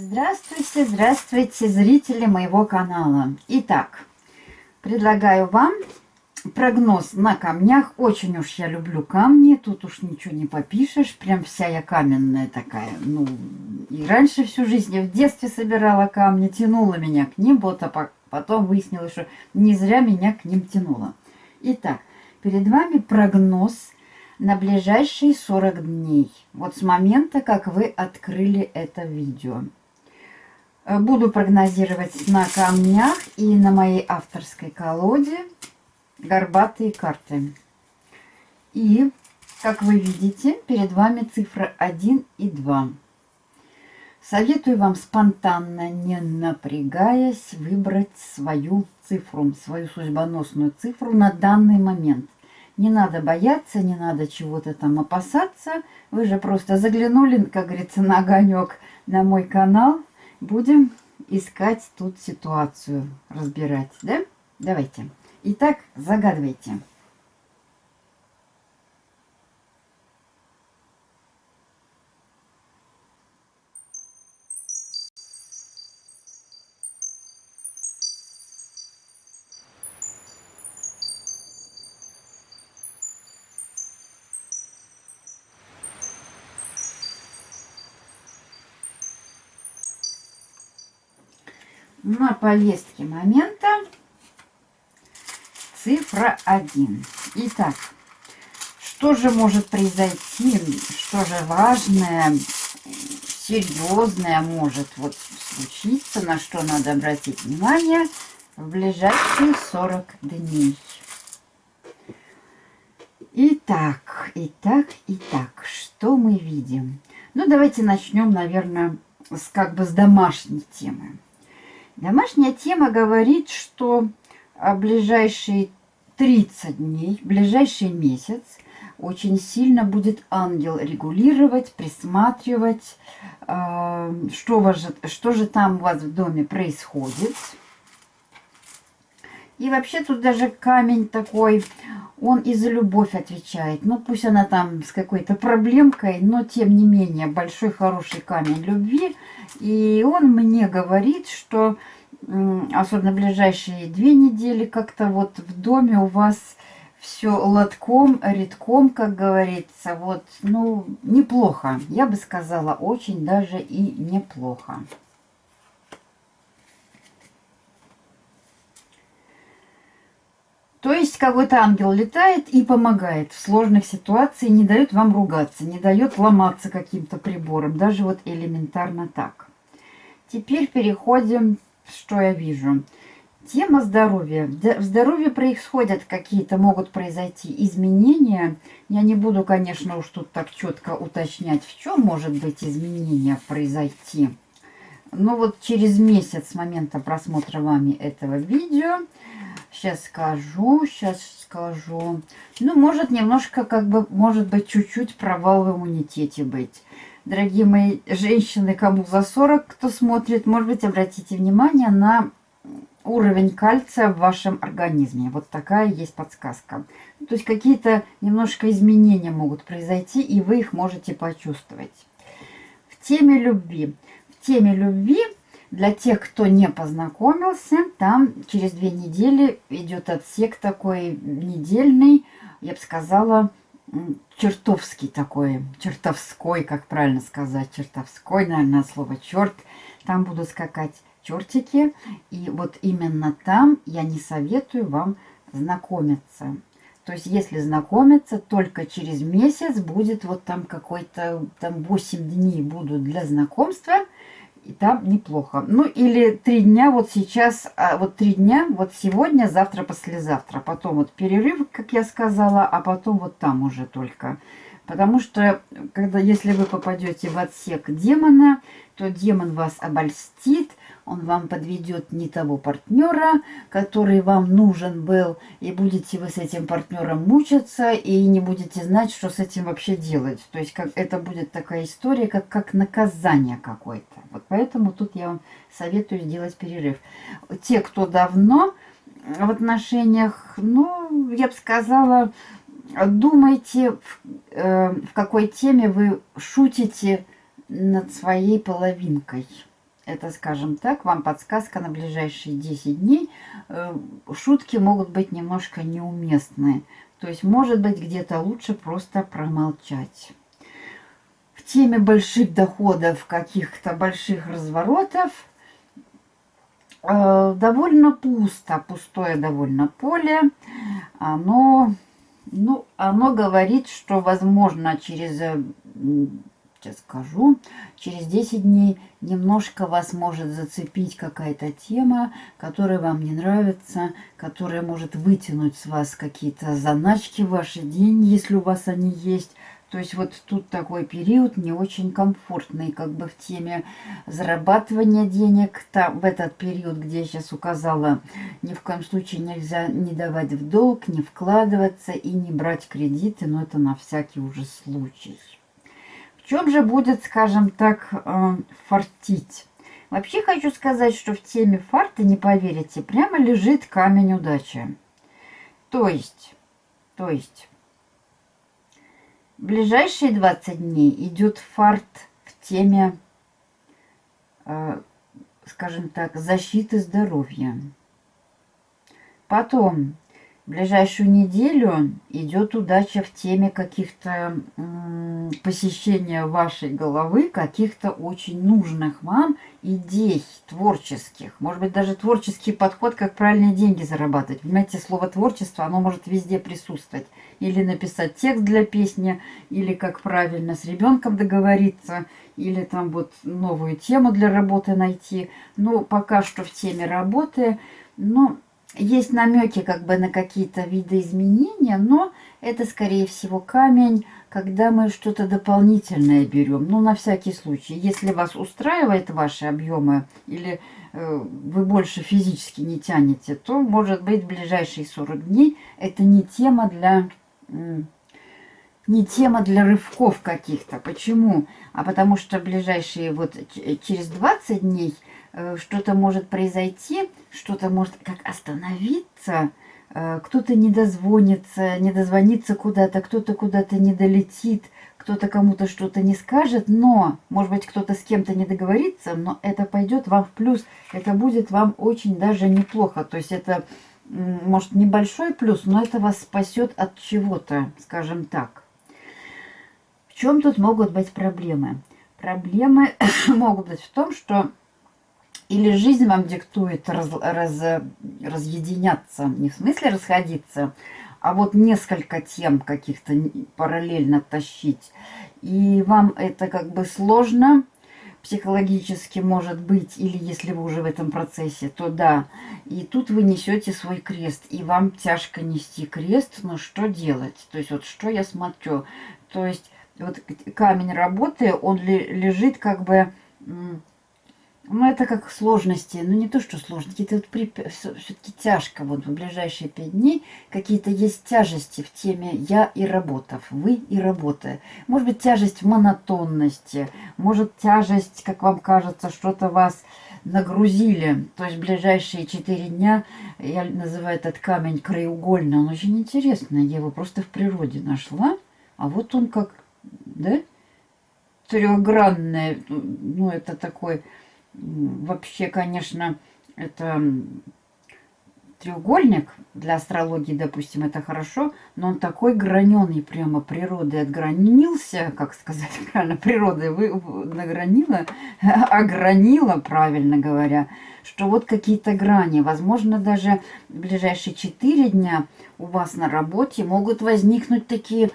Здравствуйте, здравствуйте, зрители моего канала. Итак, предлагаю вам прогноз на камнях. Очень уж я люблю камни, тут уж ничего не попишешь. Прям вся я каменная такая. Ну, и раньше всю жизнь я в детстве собирала камни, тянула меня к ним. Вот, а потом выяснилось, что не зря меня к ним тянуло. Итак, перед вами прогноз на ближайшие 40 дней. Вот с момента, как вы открыли это видео. Э, буду прогнозировать на камнях и на моей авторской колоде горбатые карты. И, как вы видите, перед вами цифры 1 и 2. Советую вам спонтанно, не напрягаясь, выбрать свою цифру, свою судьбоносную цифру на данный момент. Не надо бояться, не надо чего-то там опасаться. Вы же просто заглянули, как говорится, на огонек на мой канал будем искать тут ситуацию, разбирать, да? Давайте. Итак, загадывайте. На повестке момента цифра 1. Итак, что же может произойти, что же важное, серьезное может вот случиться, на что надо обратить внимание в ближайшие 40 дней. Итак, итак, итак, что мы видим? Ну, давайте начнем, наверное, с как бы с домашней темы. Домашняя тема говорит, что а, ближайшие 30 дней, ближайший месяц очень сильно будет ангел регулировать, присматривать, э, что, же, что же там у вас в доме происходит. И вообще тут даже камень такой, он и за любовь отвечает. Ну, пусть она там с какой-то проблемкой, но тем не менее большой хороший камень любви. И он мне говорит, что особенно ближайшие две недели как-то вот в доме у вас все лотком, редком, как говорится. Вот, ну, неплохо. Я бы сказала, очень даже и неплохо. То есть какой-то ангел летает и помогает в сложных ситуациях, не дает вам ругаться, не дает ломаться каким-то прибором, даже вот элементарно так. Теперь переходим, что я вижу. Тема здоровья. В здоровье происходят какие-то, могут произойти изменения. Я не буду, конечно, уж тут так четко уточнять, в чем может быть изменения произойти. Но вот через месяц с момента просмотра вами этого видео Сейчас скажу, сейчас скажу. Ну, может немножко, как бы, может быть, чуть-чуть провал в иммунитете быть. Дорогие мои женщины, кому за 40, кто смотрит, может быть, обратите внимание на уровень кальция в вашем организме. Вот такая есть подсказка. То есть какие-то немножко изменения могут произойти, и вы их можете почувствовать. В теме любви. В теме любви для тех, кто не познакомился, там через две недели идет отсек такой недельный, я бы сказала, чертовский такой, чертовской, как правильно сказать, чертовской, наверное, слово черт. Там будут скакать чертики, и вот именно там я не советую вам знакомиться. То есть, если знакомиться, только через месяц будет вот там какой-то, там 8 дней будут для знакомства – и там неплохо. Ну, или три дня вот сейчас, а, вот три дня, вот сегодня, завтра, послезавтра. Потом вот перерыв, как я сказала, а потом вот там уже только. Потому что, когда, если вы попадете в отсек демона, то демон вас обольстит, он вам подведет не того партнера, который вам нужен был, и будете вы с этим партнером мучиться, и не будете знать, что с этим вообще делать. То есть как, это будет такая история, как, как наказание какое-то. Вот поэтому тут я вам советую сделать перерыв. Те, кто давно в отношениях, ну, я бы сказала, думайте, в, э, в какой теме вы шутите над своей половинкой. это, скажем так, вам подсказка на ближайшие 10 дней. Э, шутки могут быть немножко неуместные. То есть, может быть, где-то лучше просто промолчать. В теме больших доходов, каких-то больших разворотов, э, довольно пусто, пустое довольно поле. Оно, ну, оно говорит, что, возможно, через сейчас скажу, через 10 дней немножко вас может зацепить какая-то тема, которая вам не нравится, которая может вытянуть с вас какие-то заначки ваши деньги, если у вас они есть. То есть вот тут такой период не очень комфортный, как бы в теме зарабатывания денег. Там, в этот период, где я сейчас указала, ни в коем случае нельзя не давать в долг, не вкладываться и не брать кредиты, но это на всякий уже случай чем же будет, скажем так, э, фартить? Вообще хочу сказать, что в теме фарта, не поверите, прямо лежит камень удачи. То есть, то есть, ближайшие 20 дней идет фарт в теме, э, скажем так, защиты здоровья. Потом ближайшую неделю идет удача в теме каких-то посещения вашей головы, каких-то очень нужных вам идей творческих. Может быть, даже творческий подход, как правильные деньги зарабатывать. Понимаете, слово творчество, оно может везде присутствовать. Или написать текст для песни, или как правильно с ребенком договориться, или там вот новую тему для работы найти. Но пока что в теме работы, но есть намеки как бы на какие-то виды изменения, но это, скорее всего, камень, когда мы что-то дополнительное берем. Ну, на всякий случай. Если вас устраивает ваши объемы или э, вы больше физически не тянете, то, может быть, в ближайшие 40 дней это не тема для... Э, не тема для рывков каких-то. Почему? А потому что ближайшие вот через 20 дней что-то может произойти, что-то может как остановиться, э, кто-то не дозвонится, не дозвонится куда-то, кто-то куда-то не долетит, кто-то кому-то что-то не скажет, но, может быть, кто-то с кем-то не договорится, но это пойдет вам в плюс, это будет вам очень даже неплохо. То есть это, может, небольшой плюс, но это вас спасет от чего-то, скажем так. В чем тут могут быть проблемы? Проблемы могут быть в том, что или жизнь вам диктует раз, раз, разъединяться, не в смысле расходиться, а вот несколько тем каких-то параллельно тащить. И вам это как бы сложно психологически может быть, или если вы уже в этом процессе, то да. И тут вы несете свой крест, и вам тяжко нести крест, но что делать? То есть вот что я смотрю? То есть вот камень работы, он лежит как бы ну, это как сложности. Ну, не то, что сложности. Это вот все-таки тяжко. Вот в ближайшие пять дней какие-то есть тяжести в теме «я» и «работав», «вы» и «работа». Может быть, тяжесть в монотонности. Может, тяжесть, как вам кажется, что-то вас нагрузили. То есть ближайшие четыре дня, я называю этот камень краеугольный, он очень интересный. Я его просто в природе нашла. А вот он как, да, трехгранный, ну, это такой Вообще, конечно, это треугольник для астрологии, допустим, это хорошо, но он такой граненый прямо природой отгранился, как сказать правильно, природой вы, награнила, огранила, правильно говоря, что вот какие-то грани, возможно, даже в ближайшие 4 дня у вас на работе могут возникнуть такие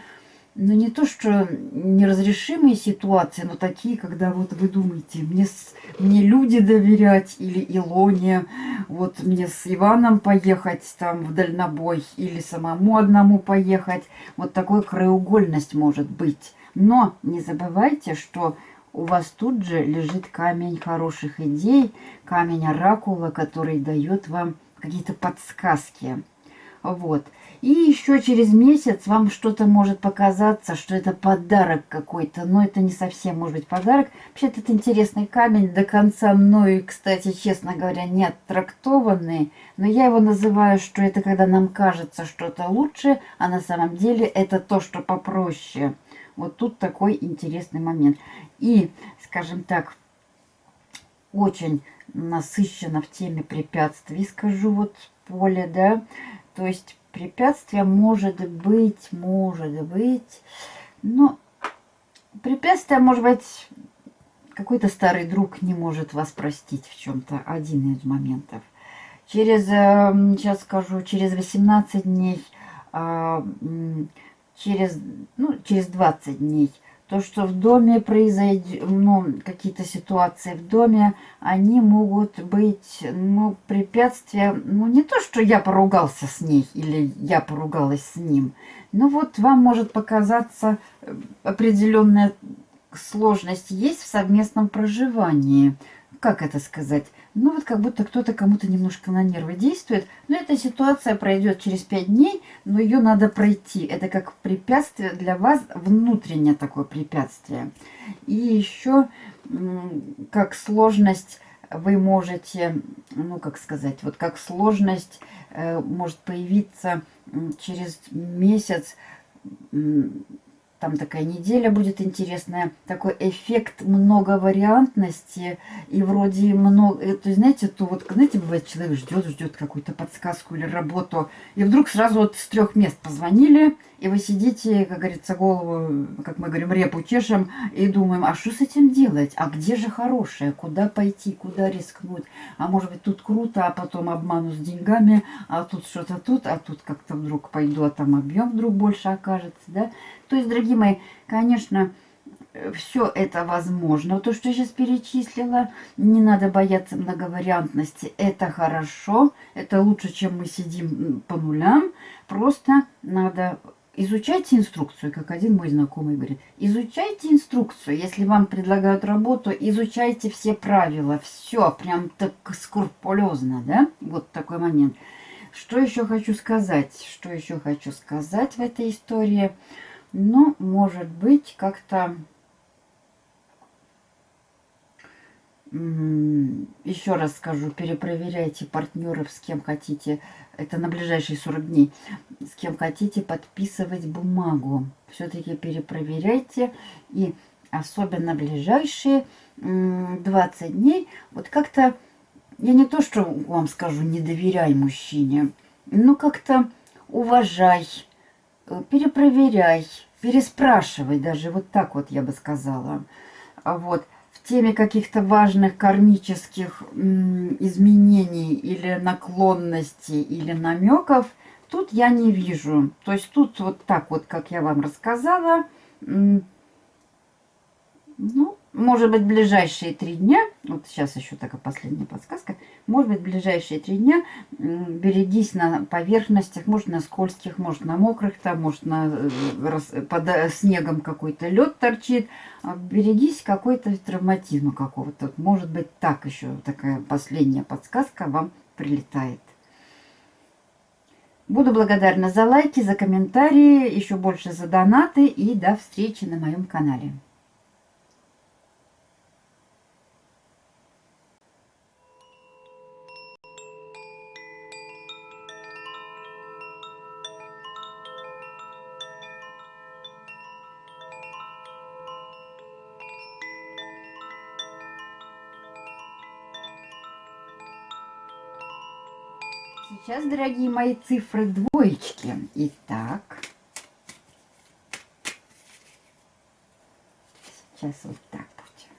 ну, не то, что неразрешимые ситуации, но такие, когда вот вы думаете, мне, мне люди доверять или Илоне, вот мне с Иваном поехать там в дальнобой или самому одному поехать. Вот такой краеугольность может быть. Но не забывайте, что у вас тут же лежит камень хороших идей, камень оракула, который дает вам какие-то подсказки. Вот. И еще через месяц вам что-то может показаться, что это подарок какой-то. Но это не совсем может быть подарок. Вообще-то это интересный камень, до конца мною, кстати, честно говоря, не оттрактованный. Но я его называю, что это когда нам кажется что-то лучше, а на самом деле это то, что попроще. Вот тут такой интересный момент. И, скажем так, очень насыщено в теме препятствий, скажу вот поле, да. То есть препятствие может быть, может быть, но препятствие может быть какой-то старый друг не может вас простить в чем-то, один из моментов. Через, сейчас эм, скажу, через 18 дней, а, через, ну, через 20 дней, то, что в доме произойдет, ну, какие-то ситуации в доме, они могут быть, ну, препятствия, ну, не то, что я поругался с ней или я поругалась с ним, но вот вам может показаться э, определенная сложность есть в совместном проживании. Как это сказать? Ну вот как будто кто-то кому-то немножко на нервы действует. Но эта ситуация пройдет через пять дней, но ее надо пройти. Это как препятствие для вас, внутреннее такое препятствие. И еще как сложность вы можете, ну как сказать, вот как сложность э, может появиться через месяц там такая неделя будет интересная, такой эффект многовариантности и вроде много, э, то знаете, то вот, знаете, бывает, человек ждет, ждет какую-то подсказку или работу, и вдруг сразу вот с трех мест позвонили, и вы сидите, как говорится, голову, как мы говорим, репу чешем, и думаем, а что с этим делать? А где же хорошее? Куда пойти? Куда рискнуть? А может быть, тут круто, а потом обману с деньгами, а тут что-то тут, а тут как-то вдруг пойду, а там объем вдруг больше окажется, да? То есть, дорогие мои, конечно, все это возможно. То, что я сейчас перечислила, не надо бояться многовариантности. Это хорошо, это лучше, чем мы сидим по нулям. Просто надо Изучайте инструкцию, как один мой знакомый говорит. Изучайте инструкцию. Если вам предлагают работу, изучайте все правила. Все, прям так скрупулезно, да? Вот такой момент. Что еще хочу сказать? Что еще хочу сказать в этой истории? Ну, может быть, как-то еще раз скажу, перепроверяйте партнеров, с кем хотите, это на ближайшие 40 дней, с кем хотите подписывать бумагу. Все-таки перепроверяйте, и особенно ближайшие 20 дней, вот как-то, я не то, что вам скажу, не доверяй мужчине, но как-то уважай, перепроверяй, переспрашивай, даже вот так вот я бы сказала. А вот теме каких-то важных кармических изменений или наклонностей или намеков тут я не вижу. То есть тут вот так вот, как я вам рассказала, ну, может быть, ближайшие три дня, вот сейчас еще такая последняя подсказка, может быть, ближайшие три дня берегись на поверхностях, может, на скользких, может, на мокрых, там, может, на, э, под э, снегом какой-то лед торчит, а берегись какой-то травматизма какого-то. Может быть, так еще такая последняя подсказка вам прилетает. Буду благодарна за лайки, за комментарии, еще больше за донаты и до встречи на моем канале. Сейчас, дорогие мои, цифры двоечки. Итак. Сейчас вот так будет.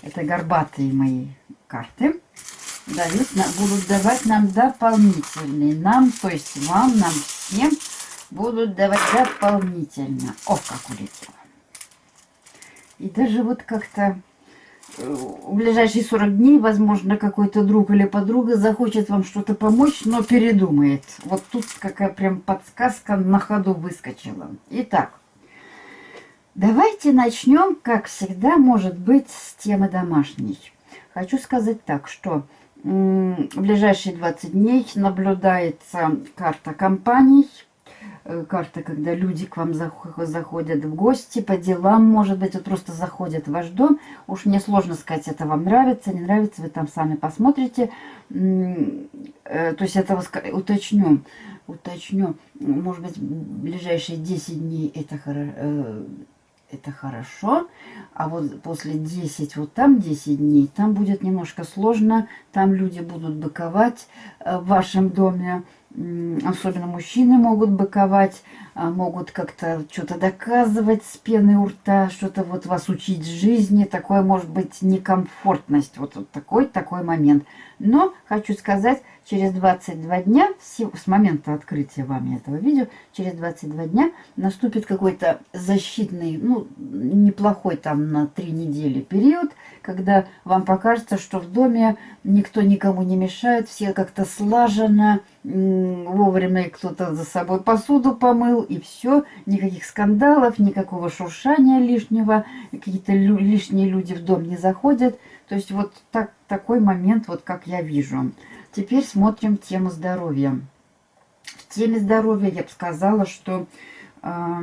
Это горбатые мои карты. Дают, будут давать нам дополнительные. Нам, то есть вам, нам всем будут давать дополнительно. О, как улетело. И даже вот как-то в ближайшие 40 дней, возможно, какой-то друг или подруга захочет вам что-то помочь, но передумает. Вот тут какая прям подсказка на ходу выскочила. Итак, давайте начнем, как всегда, может быть, с темы домашней. Хочу сказать так, что в ближайшие 20 дней наблюдается карта компаний, карта, когда люди к вам заходят в гости по делам, может быть, вот просто заходят в ваш дом. Уж мне сложно сказать, это вам нравится, не нравится, вы там сами посмотрите. Э, то есть это уточню, уточню, может быть, ближайшие 10 дней это хорошо э, это хорошо. А вот после 10, вот там 10 дней, там будет немножко сложно. Там люди будут быковать в вашем доме особенно мужчины могут быковать, а, могут как-то что-то доказывать с пеной у рта, что-то вот вас учить жизни. Такое может быть некомфортность, вот, вот такой, такой момент. Но хочу сказать, через 22 дня, с момента открытия вами этого видео, через 22 дня наступит какой-то защитный, ну, неплохой там на 3 недели период, когда вам покажется, что в доме никто никому не мешает, все как-то слаженно, вовремя кто-то за собой посуду помыл, и все, никаких скандалов, никакого шуршания лишнего, какие-то лишние люди в дом не заходят. То есть вот так, такой момент, вот как я вижу. Теперь смотрим тему здоровья. В теме здоровья я бы сказала, что э,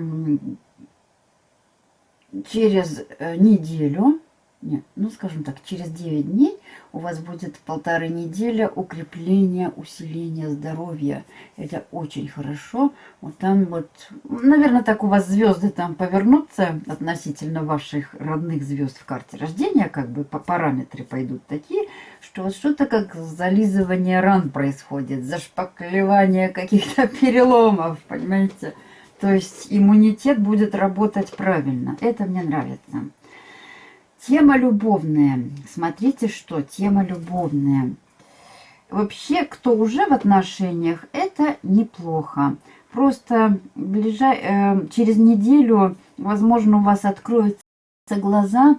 через неделю нет, ну скажем так, через 9 дней у вас будет полторы недели укрепления, усиления здоровья. Это очень хорошо. Вот там вот, наверное, так у вас звезды там повернутся относительно ваших родных звезд в карте рождения, как бы по параметры пойдут такие, что вот что-то как зализывание ран происходит, зашпаклевание каких-то переломов, понимаете? То есть иммунитет будет работать правильно. Это мне нравится. Тема любовная. Смотрите, что тема любовная. Вообще, кто уже в отношениях, это неплохо. Просто ближай, э, через неделю, возможно, у вас откроются глаза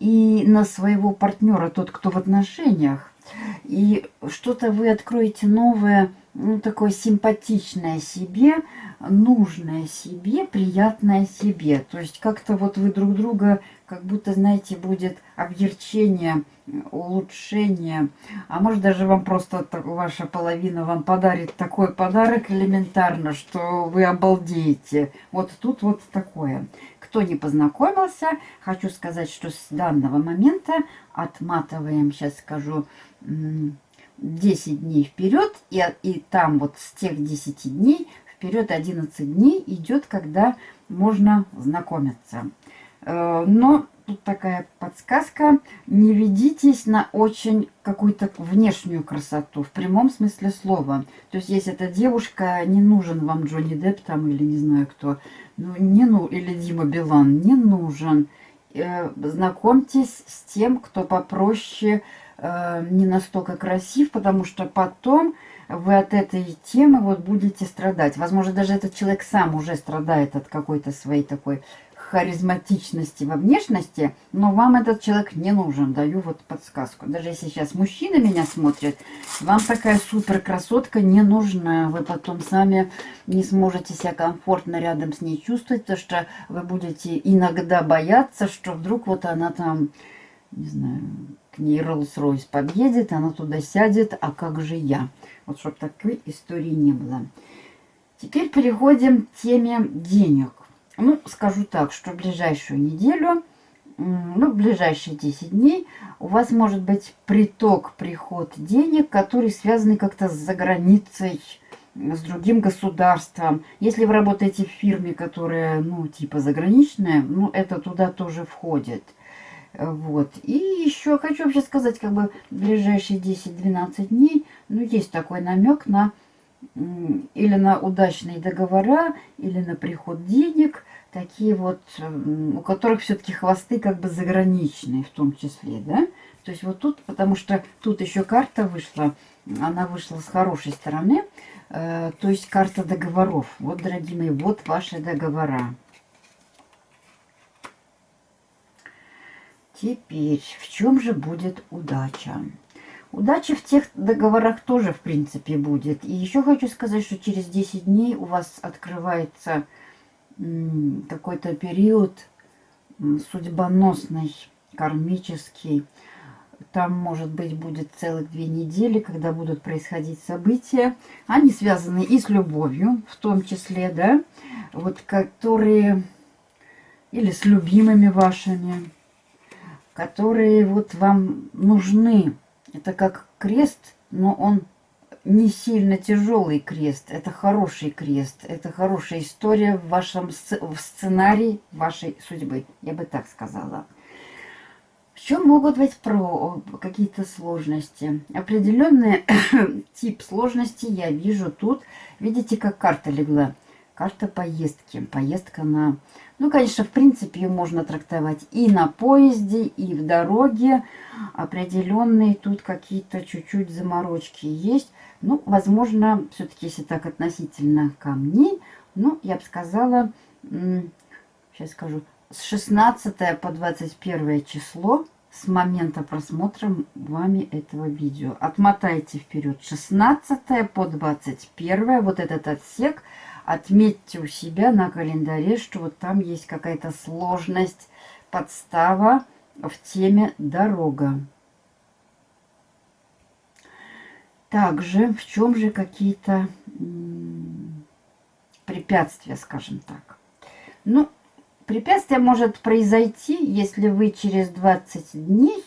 и на своего партнера, тот, кто в отношениях. И что-то вы откроете новое, ну, такое симпатичное себе, нужное себе, приятное себе. То есть как-то вот вы друг друга как будто, знаете, будет объерчение, улучшение. А может даже вам просто ваша половина вам подарит такой подарок элементарно, что вы обалдеете. Вот тут вот такое. Кто не познакомился, хочу сказать, что с данного момента отматываем, сейчас скажу, 10 дней вперед, и, и там вот с тех 10 дней вперед 11 дней идет, когда можно знакомиться. Э, но тут такая подсказка. Не ведитесь на очень какую-то внешнюю красоту, в прямом смысле слова. То есть, если эта девушка, не нужен вам Джонни Депп там или не знаю кто, ну, не, ну, или Дима Билан, не нужен. Э, знакомьтесь с тем, кто попроще, э, не настолько красив, потому что потом вы от этой темы вот будете страдать. Возможно, даже этот человек сам уже страдает от какой-то своей такой харизматичности во внешности, но вам этот человек не нужен, даю вот подсказку. Даже если сейчас мужчины меня смотрят, вам такая супер красотка не нужна. Вы потом сами не сможете себя комфортно рядом с ней чувствовать, потому что вы будете иногда бояться, что вдруг вот она там, не знаю, к ней Роллс-Ройс подъедет, она туда сядет, а как же я? Вот чтобы такой истории не было. Теперь переходим к теме денег. Ну, скажу так, что ближайшую неделю, ну, ближайшие 10 дней у вас может быть приток, приход денег, который связаны как-то с заграницей, с другим государством. Если вы работаете в фирме, которая, ну, типа заграничная, ну, это туда тоже входит. Вот. И еще хочу вообще сказать, как бы в ближайшие 10-12 дней, ну, есть такой намек на или на удачные договора, или на приход денег, такие вот, у которых все-таки хвосты как бы заграничные в том числе, да? То есть вот тут, потому что тут еще карта вышла, она вышла с хорошей стороны, э, то есть карта договоров. Вот, дорогие мои, вот ваши договора. Теперь, в чем же будет удача? Удача в тех договорах тоже, в принципе, будет. И еще хочу сказать, что через 10 дней у вас открывается какой-то период судьбоносный, кармический. там, может быть, будет целых две недели, когда будут происходить события. Они связаны и с любовью, в том числе, да, вот которые, или с любимыми вашими, которые вот вам нужны. Это как крест, но он не сильно тяжелый крест. Это хороший крест. Это хорошая история в вашем в сценарии вашей судьбы. Я бы так сказала. В чем могут быть про какие-то сложности? Определенный тип сложности я вижу тут. Видите, как карта легла? Карта поездки. Поездка на... Ну, конечно, в принципе, ее можно трактовать и на поезде, и в дороге. Определенные тут какие-то чуть-чуть заморочки есть. Ну, возможно, все-таки, если так относительно камней, ну, я бы сказала, сейчас скажу, с 16 по 21 число с момента просмотра вами этого видео. Отмотайте вперед 16 по 21, вот этот отсек. Отметьте у себя на календаре, что вот там есть какая-то сложность, подстава в теме «Дорога». Также в чем же какие-то препятствия, скажем так. Ну, препятствие может произойти, если вы через 20 дней,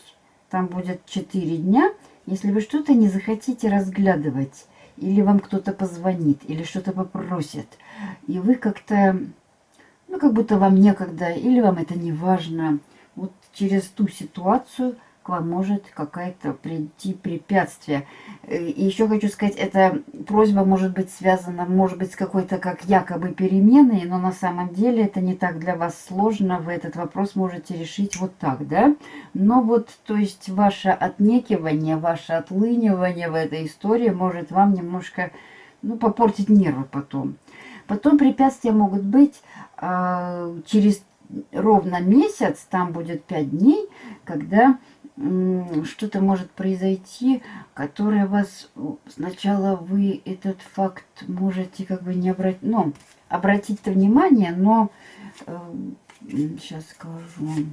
там будет 4 дня, если вы что-то не захотите разглядывать, или вам кто-то позвонит, или что-то попросит, и вы как-то, ну, как будто вам некогда, или вам это не важно, вот через ту ситуацию – к вам может какая-то прийти препятствие. Э, и еще хочу сказать, эта просьба может быть связана, может быть, с какой-то как якобы переменой, но на самом деле это не так для вас сложно. Вы этот вопрос можете решить вот так, да? Но вот, то есть, ваше отнекивание, ваше отлынивание в этой истории может вам немножко, ну, попортить нервы потом. Потом препятствия могут быть э, через ровно месяц, там будет 5 дней, когда что-то может произойти, которое вас сначала вы этот факт можете как бы не обратить, ну, обратить-то внимание, но сейчас скажу.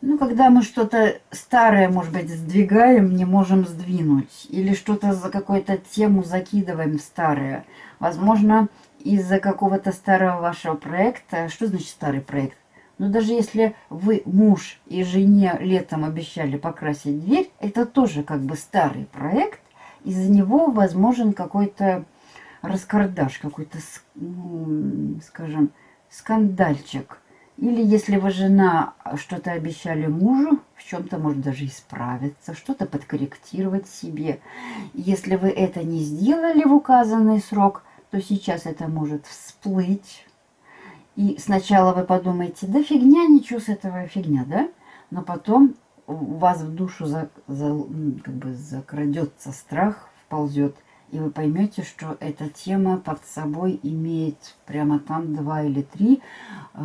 Ну, когда мы что-то старое, может быть, сдвигаем, не можем сдвинуть. Или что-то за какую-то тему закидываем в старое. Возможно, из-за какого-то старого вашего проекта. Что значит старый проект? Но даже если вы муж и жене летом обещали покрасить дверь, это тоже как бы старый проект. Из-за него возможен какой-то раскардаш, какой-то, скажем, скандальчик. Или если вы жена что-то обещали мужу, в чем-то может даже исправиться, что-то подкорректировать себе. Если вы это не сделали в указанный срок, то сейчас это может всплыть и сначала вы подумаете, да фигня, ничего с этого фигня, да? Но потом у вас в душу за, за, как бы закрадется страх, вползет, и вы поймете, что эта тема под собой имеет прямо там два или три э,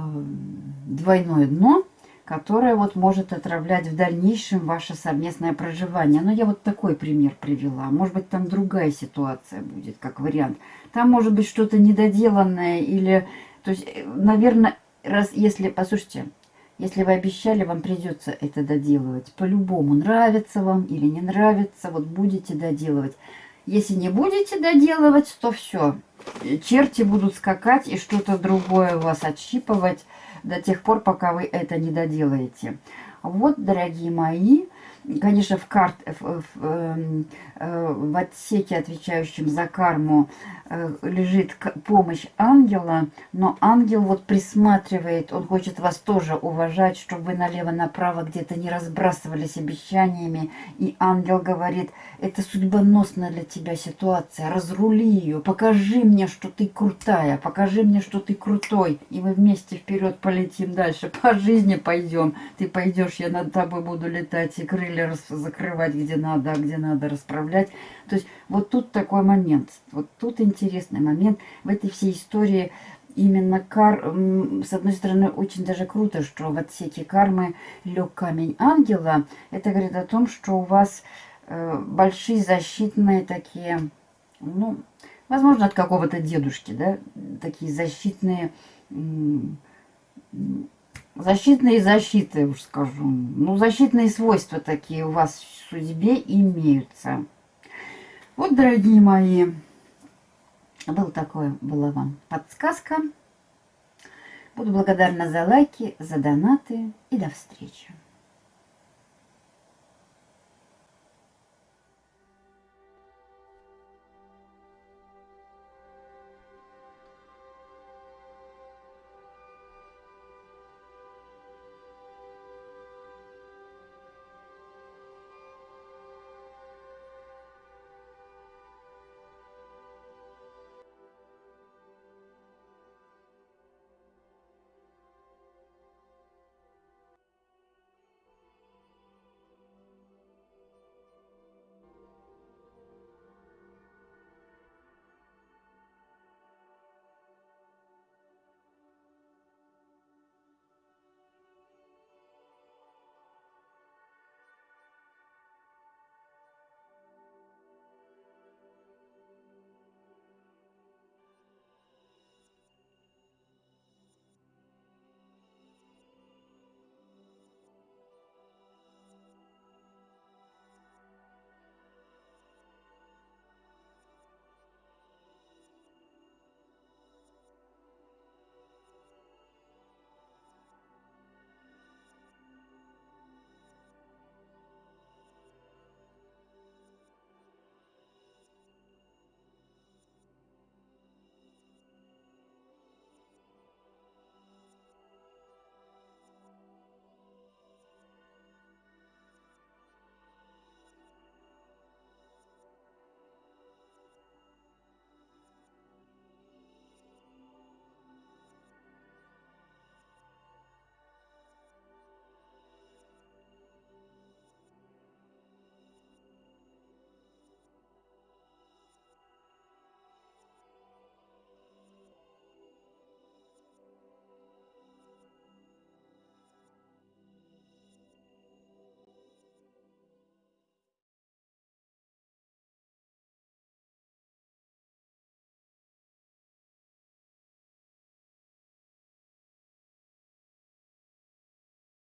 двойное дно, которое вот может отравлять в дальнейшем ваше совместное проживание. Но я вот такой пример привела. Может быть, там другая ситуация будет, как вариант. Там может быть что-то недоделанное или то есть, э, наверное, раз если, послушайте, если вы обещали, вам придется это доделывать. По-любому, нравится вам или не нравится, вот будете доделывать. Если не будете доделывать, то все. Черти будут скакать и что-то другое вас отщипывать до тех пор, пока вы это не доделаете. Вот, дорогие мои, конечно, в, карт, в, в, эм, э, в отсеке, отвечающем за карму, Э, лежит помощь ангела, но ангел вот присматривает, он хочет вас тоже уважать, чтобы вы налево-направо где-то не разбрасывались обещаниями. И ангел говорит, это судьбоносная для тебя ситуация, разрули ее, покажи мне, что ты крутая, покажи мне, что ты крутой, и мы вместе вперед полетим дальше, по жизни пойдем. Ты пойдешь, я над тобой буду летать и крылья закрывать, где надо, а где надо расправлять. То есть вот тут такой момент, вот тут интересный момент в этой всей истории. Именно кар, с одной стороны, очень даже круто, что в отсеке кармы лег камень ангела. Это говорит о том, что у вас э, большие защитные такие, ну, возможно, от какого-то дедушки, да, такие защитные Защитные защиты, уж скажу. Ну, защитные свойства такие у вас в судьбе имеются. Вот, дорогие мои, был такое, была вам подсказка. Буду благодарна за лайки, за донаты и до встречи.